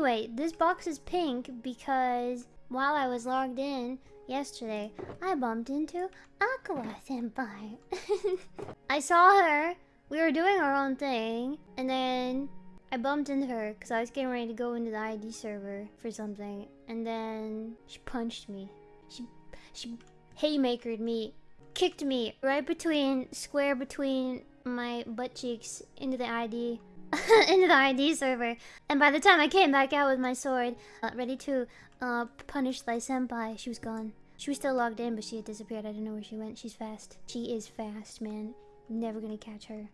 Anyway, this box is pink because while I was logged in yesterday, I bumped into Aqua Senpai. I saw her. We were doing our own thing, and then I bumped into her because I was getting ready to go into the ID server for something, and then she punched me. She she haymakered me, kicked me right between square between my butt cheeks into the ID into the ID server. And by the time I came back out with my sword, uh, ready to uh, punish thy senpai, she was gone. She was still logged in, but she had disappeared. I don't know where she went. She's fast. She is fast, man. Never gonna catch her.